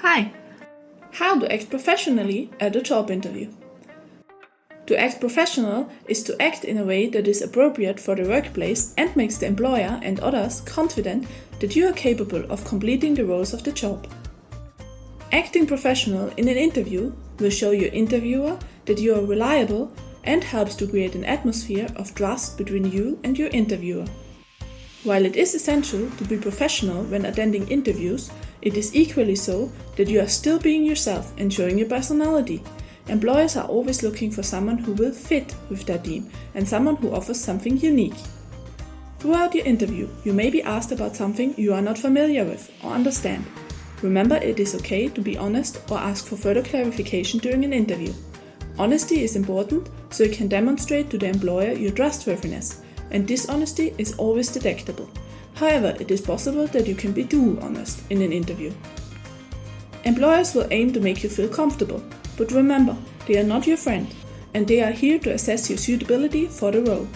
Hi! How to act professionally at a job interview. To act professional is to act in a way that is appropriate for the workplace and makes the employer and others confident that you are capable of completing the roles of the job. Acting professional in an interview will show your interviewer that you are reliable and helps to create an atmosphere of trust between you and your interviewer. While it is essential to be professional when attending interviews, it is equally so that you are still being yourself and showing your personality. Employers are always looking for someone who will fit with their team and someone who offers something unique. Throughout your interview, you may be asked about something you are not familiar with or understand. Remember, it is okay to be honest or ask for further clarification during an interview. Honesty is important so you can demonstrate to the employer your trustworthiness, and dishonesty is always detectable. However, it is possible that you can be too honest in an interview. Employers will aim to make you feel comfortable, but remember, they are not your friend, and they are here to assess your suitability for the role.